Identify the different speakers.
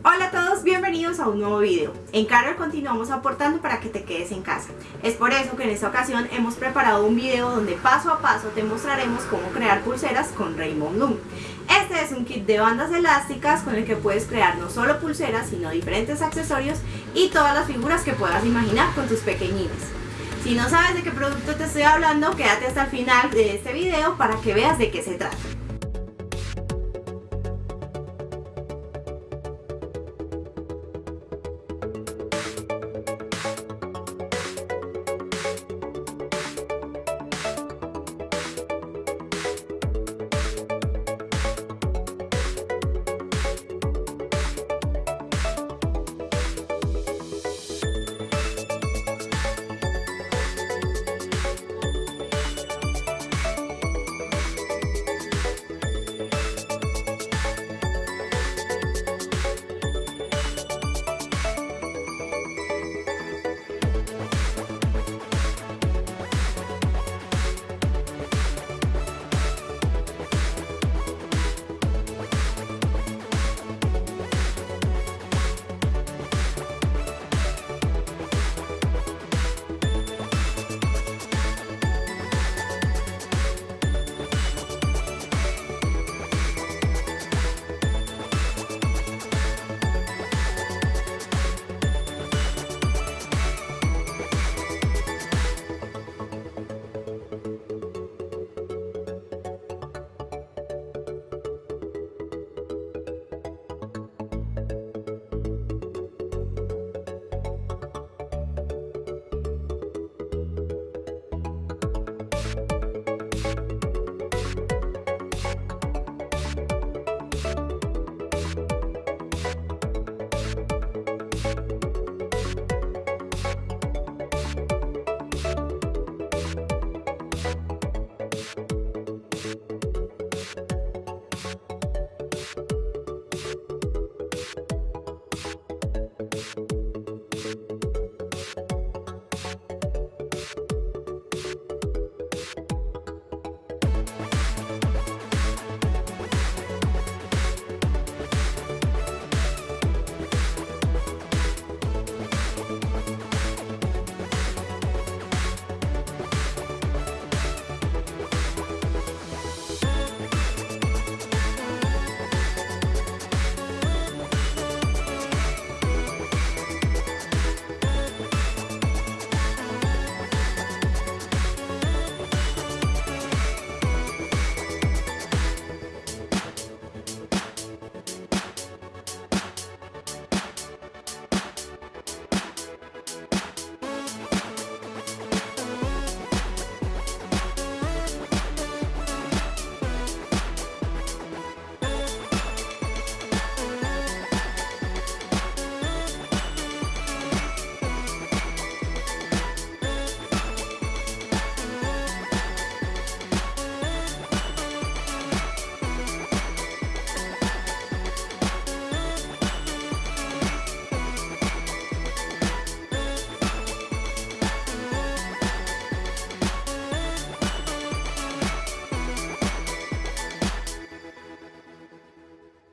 Speaker 1: Hola a todos, bienvenidos a un nuevo video. En Carol continuamos aportando para que te quedes en casa. Es por eso que en esta ocasión hemos preparado un video donde paso a paso te mostraremos cómo crear pulseras con Raymond Loom. Este es un kit de bandas elásticas con el que puedes crear no solo pulseras, sino diferentes accesorios y todas las figuras que puedas imaginar con tus pequeñines. Si no sabes de qué producto te estoy hablando, quédate hasta el final de este video para que veas de qué se trata.